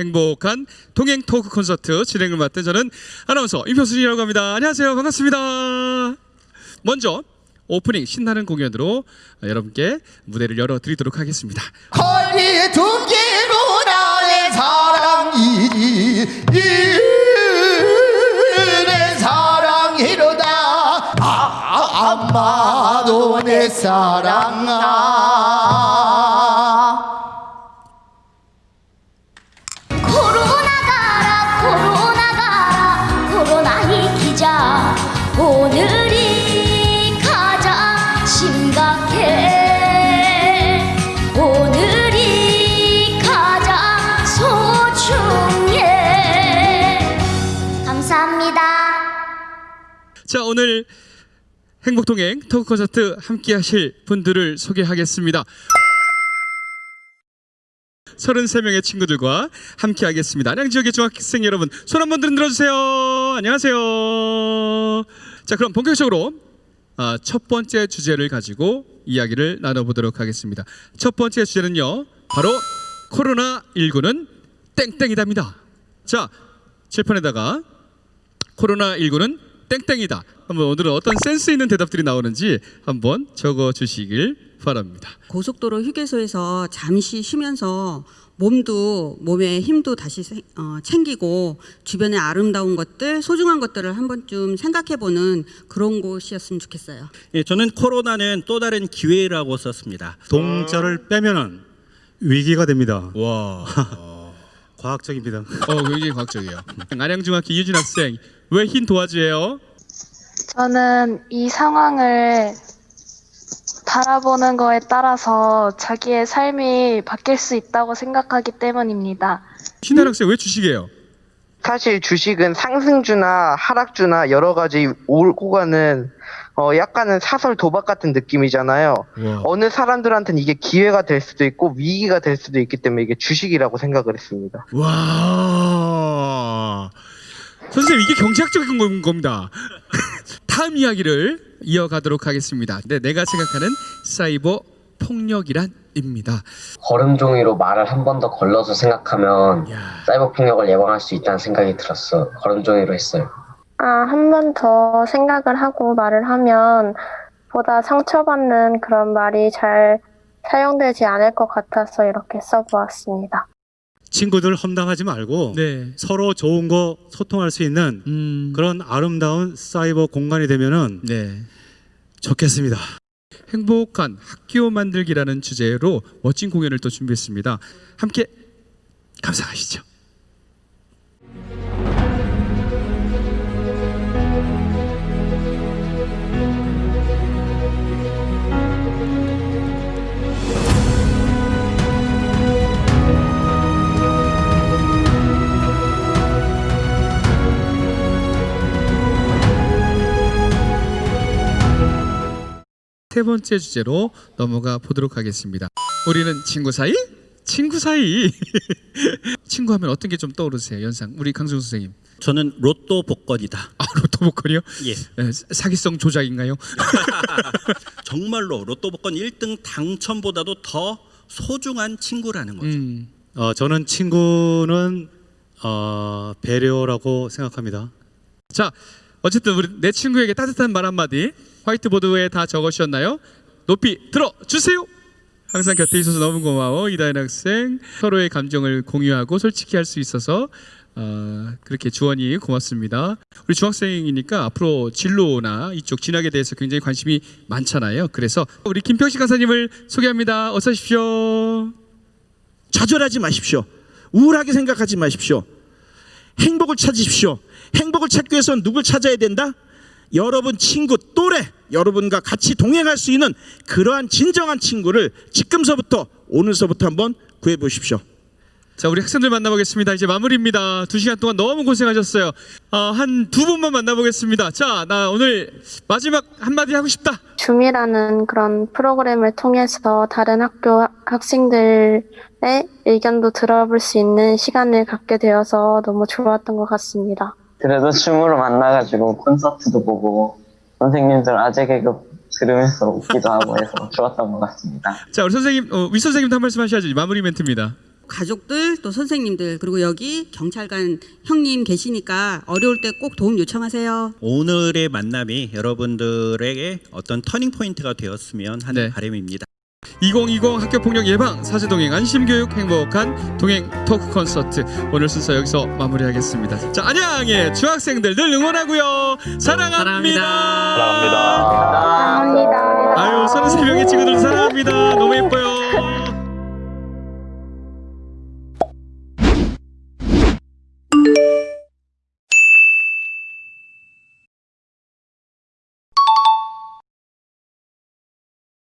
행복한 동행 토크 콘서트 진행을 맡은 저는 아나운서 임효순이라고 합니다. 안녕하세요. 반갑습니다. 먼저 오프닝 신나는 공연으로 여러분께 무대를 열어드리도록 하겠습니다. 허리 두 개로 나의 사랑이지 내 사랑이로다 아, 아마도 내 사랑아 자 오늘 행복동행 토크 콘서트 함께 하실 분들을 소개하겠습니다. 33명의 친구들과 함께 하겠습니다. 안양 지역의 중학생 여러분 손 한번 들어주세요. 안녕하세요. 자 그럼 본격적으로 아, 첫 번째 주제를 가지고 이야기를 나눠보도록 하겠습니다. 첫 번째 주제는요 바로 코로나 19는 땡땡이답니다. 자 칠판에다가 코로나 19는 땡땡이다. 한번 오늘은 어떤 센스 있는 대답들이 나오는지 한번 적어 주시길 바랍니다. 고속도로 휴게소에서 잠시 쉬면서 몸도 몸의 힘도 다시 세- 어, 챙기고 주변의 아름다운 것들, 소중한 것들을 한 번쯤 생각해보는 그런 곳이었으면 좋겠어요. 예, 저는 코로나는 또 다른 기회라고 썼습니다. 동자를 빼면은 위기가 됩니다. 와, 과학적입니다. 어 굉장히 과학적이에요. 안양중학교 이유진 학생 왜 흰 도화지예요? 저는 이 상황을 바라보는 거에 따라서 자기의 삶이 바뀔 수 있다고 생각하기 때문입니다. 신한 학생 왜 주식이에요? 사실 주식은 상승주나 하락주나 여러 가지 오고 가는 어 약간은 사설 도박 같은 느낌이잖아요. 와. 어느 사람들한테는 이게 기회가 될 수도 있고 위기가 될 수도 있기 때문에 이게 주식이라고 생각을 했습니다. 와, 선생님 이게 경제학적인 건- 겁니다. 다음 이야기를 이어가도록 하겠습니다. 네, 내가 생각하는 사이버 폭력이란입니다. 걸음종이로 말을 한 번 더 걸러서 생각하면 야. 사이버 폭력을 예방할 수 있다는 생각이 들었어. 걸음종이로 했어요. 아, 한 번 더 생각을 하고 말을 하면 보다 상처받는 그런 말이 잘 사용되지 않을 것 같아서 이렇게 써보았습니다. 친구들 험담하지 말고 네. 서로 좋은 거 소통할 수 있는 음. 그런 아름다운 사이버 공간이 되면은 네. 좋겠습니다. 행복한 학교 만들기라는 주제로 멋진 공연을 또 준비했습니다. 함께 감상하시죠. 세 번째 주제로 넘어가 보도록 하겠습니다. 우리는 친구 사이? 친구 사이. 친구 하면 어떤 게 좀 떠오르세요? 연상. 우리 강승 선생님. 저는 로또 복권이다. 아, 로또 복권이요? 예. 에, 사기성 조작인가요? 정말로 로또 복권 1등 당첨보다도 더 소중한 친구라는 거죠. 음. 어, 저는 친구는 어, 배려라고 생각합니다. 자, 어쨌든 우리 내 친구에게 따뜻한 말 한마디 화이트보드에 다 적으셨나요? 높이 들어 주세요. 항상 곁에 있어서 너무 고마워 이다현 학생 서로의 감정을 공유하고 솔직히 할 수 있어서 어, 그렇게 주원이 고맙습니다. 우리 중학생이니까 앞으로 진로나 이쪽 진학에 대해서 굉장히 관심이 많잖아요. 그래서 우리 김평식 강사님을 소개합니다. 어서 오십시오. 좌절하지 마십시오. 우울하게 생각하지 마십시오. 행복을 찾으십시오. 행복을 찾기 위해서는 누굴 찾아야 된다? 여러분 친구 또래 여러분과 같이 동행할 수 있는 그러한 진정한 친구를 지금서부터 오늘서부터 한번 구해 보십시오. 자, 우리 학생들 만나보겠습니다. 이제 마무리입니다. 두 시간 동안 너무 고생하셨어요. 어, 한두 분만 만나보겠습니다. 자, 나 오늘 마지막 한마디 하고 싶다. 줌이라는 그런 프로그램을 통해서 다른 학교 학생들의 의견도 들어볼 수 있는 시간을 갖게 되어서 너무 좋았던 것 같습니다. 그래도 춤으로 만나가지고 콘서트도 보고 선생님들 아재 개그 들으면서 웃기도 하고 해서 좋았던 것 같습니다. 자, 우리 선생님, 어, 위 선생님도 한 말씀 하셔야지. 마무리 멘트입니다. 가족들 또 선생님들 그리고 여기 경찰관 형님 계시니까 어려울 때 꼭 도움 요청하세요. 오늘의 만남이 여러분들에게 어떤 터닝 포인트가 되었으면 하는 네. 바람입니다. 2020 학교 폭력 예방 사제 동행 안심 교육 행복한 동행 토크 콘서트 오늘 순서 여기서 마무리하겠습니다. 자 안양의 중학생들 늘 응원하고요. 사랑합니다. 감사합니다. 아유 33명의 친구들 사랑합니다. 너무 예뻐요.